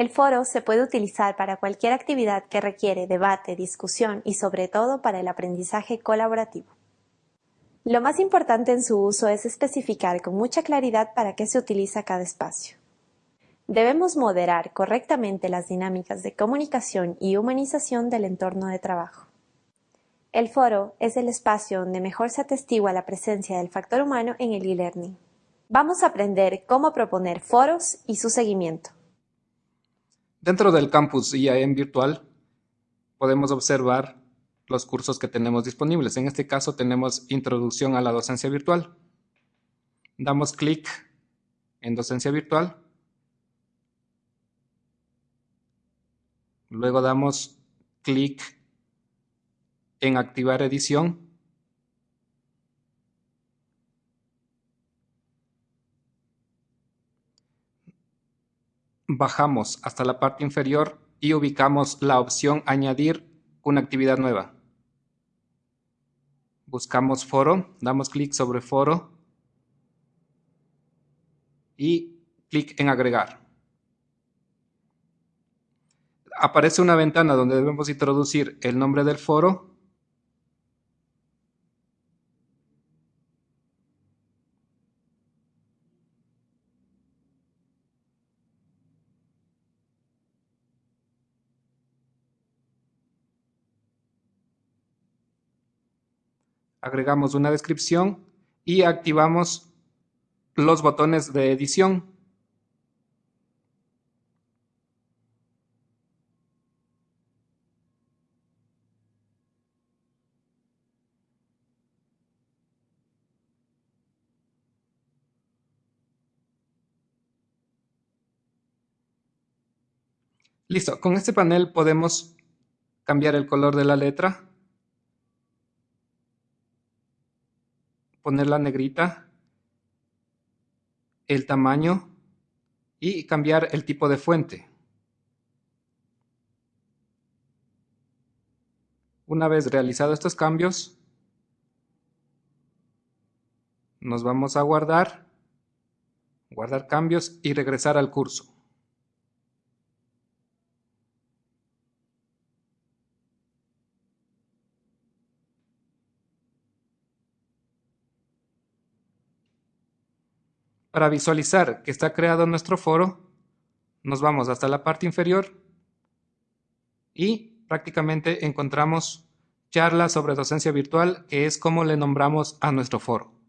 El foro se puede utilizar para cualquier actividad que requiere debate, discusión y sobre todo para el aprendizaje colaborativo. Lo más importante en su uso es especificar con mucha claridad para qué se utiliza cada espacio. Debemos moderar correctamente las dinámicas de comunicación y humanización del entorno de trabajo. El foro es el espacio donde mejor se atestigua la presencia del factor humano en el e-learning. Vamos a aprender cómo proponer foros y su seguimiento. Dentro del campus IAM virtual podemos observar los cursos que tenemos disponibles. En este caso tenemos Introducción a la Docencia Virtual. Damos clic en Docencia Virtual. Luego damos clic en Activar edición. Bajamos hasta la parte inferior y ubicamos la opción Añadir una actividad nueva. Buscamos foro, damos clic sobre foro y clic en agregar. Aparece una ventana donde debemos introducir el nombre del foro agregamos una descripción y activamos los botones de edición. Listo, con este panel podemos cambiar el color de la letra poner la negrita, el tamaño y cambiar el tipo de fuente. Una vez realizados estos cambios, nos vamos a guardar, guardar cambios y regresar al curso. Para visualizar que está creado nuestro foro, nos vamos hasta la parte inferior y prácticamente encontramos charlas sobre docencia virtual, que es como le nombramos a nuestro foro.